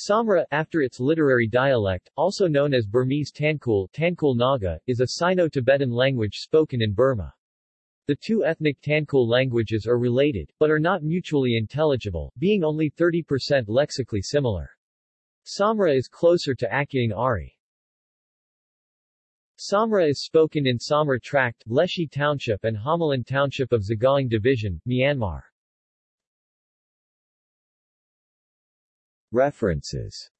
Samra, after its literary dialect, also known as Burmese Tangkhul, Tangkhul Naga, is a Sino-Tibetan language spoken in Burma. The two ethnic Tangkhul languages are related, but are not mutually intelligible, being only 30% lexically similar. Samra is closer to Akyaung Ari. Samra is spoken in Samra Tract, Leshi Township and Homalin Township of Sagaing Division, Myanmar. References